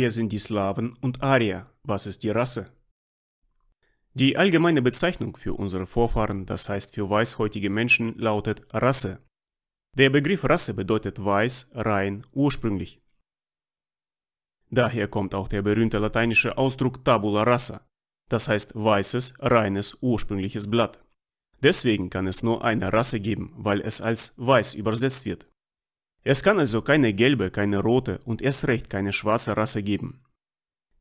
Wer sind die Slawen und Arier? Was ist die Rasse? Die allgemeine Bezeichnung für unsere Vorfahren, das heißt für weißhäutige Menschen, lautet Rasse. Der Begriff Rasse bedeutet weiß, rein, ursprünglich. Daher kommt auch der berühmte lateinische Ausdruck tabula rasa, das heißt weißes, reines, ursprüngliches Blatt. Deswegen kann es nur eine Rasse geben, weil es als weiß übersetzt wird. Es kann also keine gelbe, keine rote und erst recht keine schwarze Rasse geben.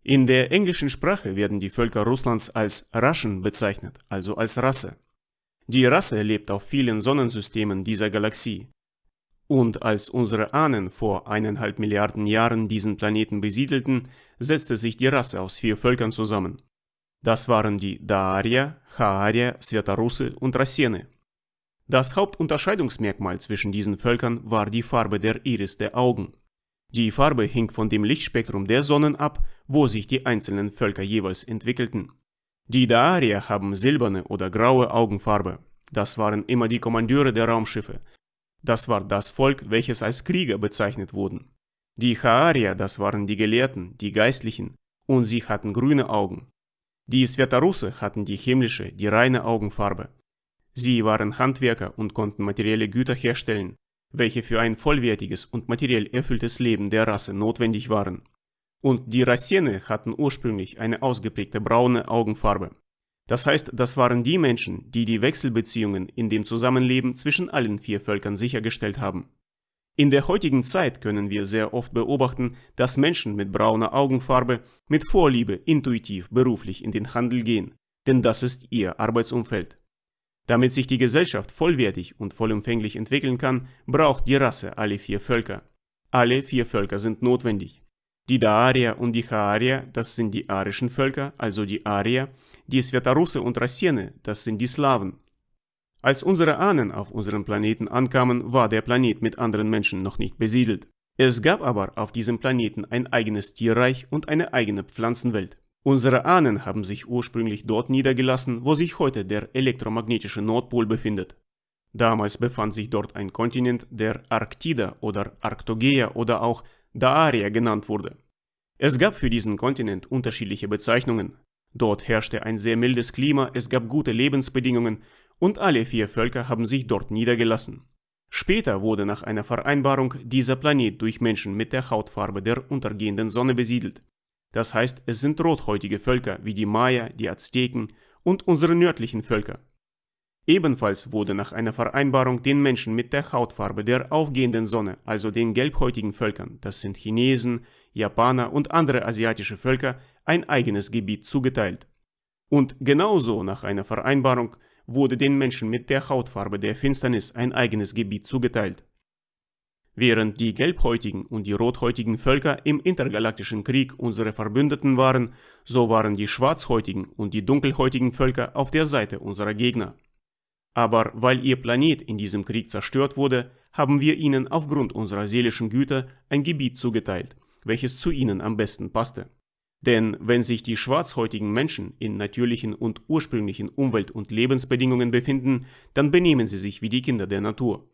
In der englischen Sprache werden die Völker Russlands als Raschen bezeichnet, also als Rasse. Die Rasse lebt auf vielen Sonnensystemen dieser Galaxie. Und als unsere Ahnen vor eineinhalb Milliarden Jahren diesen Planeten besiedelten, setzte sich die Rasse aus vier Völkern zusammen. Das waren die Daarier, Chaarier, Svetarusse und Rassene. Das Hauptunterscheidungsmerkmal zwischen diesen Völkern war die Farbe der Iris der Augen. Die Farbe hing von dem Lichtspektrum der Sonnen ab, wo sich die einzelnen Völker jeweils entwickelten. Die Daarier haben silberne oder graue Augenfarbe. Das waren immer die Kommandeure der Raumschiffe. Das war das Volk, welches als Krieger bezeichnet wurden. Die Chaarier, das waren die Gelehrten, die Geistlichen, und sie hatten grüne Augen. Die Svetarusse hatten die himmlische, die reine Augenfarbe. Sie waren Handwerker und konnten materielle Güter herstellen, welche für ein vollwertiges und materiell erfülltes Leben der Rasse notwendig waren. Und die Rassene hatten ursprünglich eine ausgeprägte braune Augenfarbe. Das heißt, das waren die Menschen, die die Wechselbeziehungen in dem Zusammenleben zwischen allen vier Völkern sichergestellt haben. In der heutigen Zeit können wir sehr oft beobachten, dass Menschen mit brauner Augenfarbe mit Vorliebe intuitiv beruflich in den Handel gehen, denn das ist ihr Arbeitsumfeld. Damit sich die Gesellschaft vollwertig und vollumfänglich entwickeln kann, braucht die Rasse alle vier Völker. Alle vier Völker sind notwendig. Die Daarier und die Chaarier, das sind die arischen Völker, also die Arier, die Svetarusse und Rassene, das sind die Slawen. Als unsere Ahnen auf unserem Planeten ankamen, war der Planet mit anderen Menschen noch nicht besiedelt. Es gab aber auf diesem Planeten ein eigenes Tierreich und eine eigene Pflanzenwelt. Unsere Ahnen haben sich ursprünglich dort niedergelassen, wo sich heute der elektromagnetische Nordpol befindet. Damals befand sich dort ein Kontinent, der Arktida oder Arktogea oder auch Daaria genannt wurde. Es gab für diesen Kontinent unterschiedliche Bezeichnungen. Dort herrschte ein sehr mildes Klima, es gab gute Lebensbedingungen und alle vier Völker haben sich dort niedergelassen. Später wurde nach einer Vereinbarung dieser Planet durch Menschen mit der Hautfarbe der untergehenden Sonne besiedelt. Das heißt, es sind rothäutige Völker wie die Maya, die Azteken und unsere nördlichen Völker. Ebenfalls wurde nach einer Vereinbarung den Menschen mit der Hautfarbe der aufgehenden Sonne, also den gelbhäutigen Völkern, das sind Chinesen, Japaner und andere asiatische Völker, ein eigenes Gebiet zugeteilt. Und genauso nach einer Vereinbarung wurde den Menschen mit der Hautfarbe der Finsternis ein eigenes Gebiet zugeteilt. Während die gelbhäutigen und die rothäutigen Völker im intergalaktischen Krieg unsere Verbündeten waren, so waren die schwarzhäutigen und die dunkelhäutigen Völker auf der Seite unserer Gegner. Aber weil ihr Planet in diesem Krieg zerstört wurde, haben wir ihnen aufgrund unserer seelischen Güter ein Gebiet zugeteilt, welches zu ihnen am besten passte. Denn wenn sich die schwarzhäutigen Menschen in natürlichen und ursprünglichen Umwelt- und Lebensbedingungen befinden, dann benehmen sie sich wie die Kinder der Natur.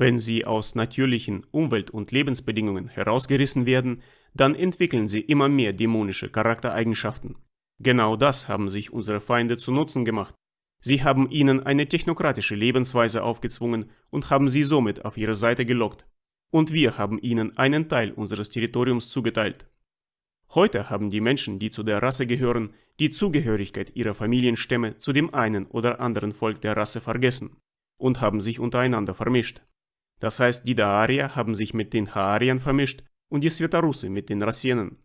Wenn sie aus natürlichen Umwelt- und Lebensbedingungen herausgerissen werden, dann entwickeln sie immer mehr dämonische Charaktereigenschaften. Genau das haben sich unsere Feinde zu Nutzen gemacht. Sie haben ihnen eine technokratische Lebensweise aufgezwungen und haben sie somit auf ihre Seite gelockt. Und wir haben ihnen einen Teil unseres Territoriums zugeteilt. Heute haben die Menschen, die zu der Rasse gehören, die Zugehörigkeit ihrer Familienstämme zu dem einen oder anderen Volk der Rasse vergessen und haben sich untereinander vermischt. Das heißt, die Daarier haben sich mit den Haariern vermischt und die Svetarusse mit den Rassenen.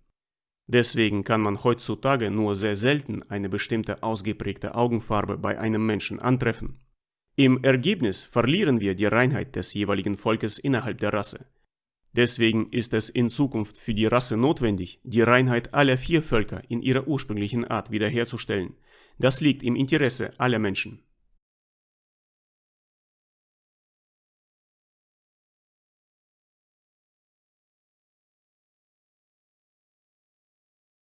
Deswegen kann man heutzutage nur sehr selten eine bestimmte ausgeprägte Augenfarbe bei einem Menschen antreffen. Im Ergebnis verlieren wir die Reinheit des jeweiligen Volkes innerhalb der Rasse. Deswegen ist es in Zukunft für die Rasse notwendig, die Reinheit aller vier Völker in ihrer ursprünglichen Art wiederherzustellen. Das liegt im Interesse aller Menschen.